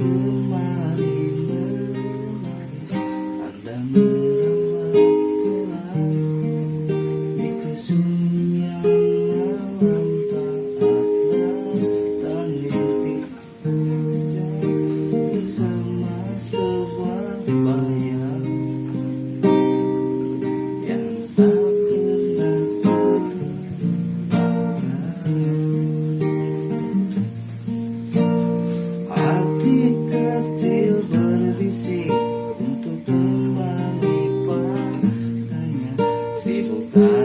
Mm-hmm. people die.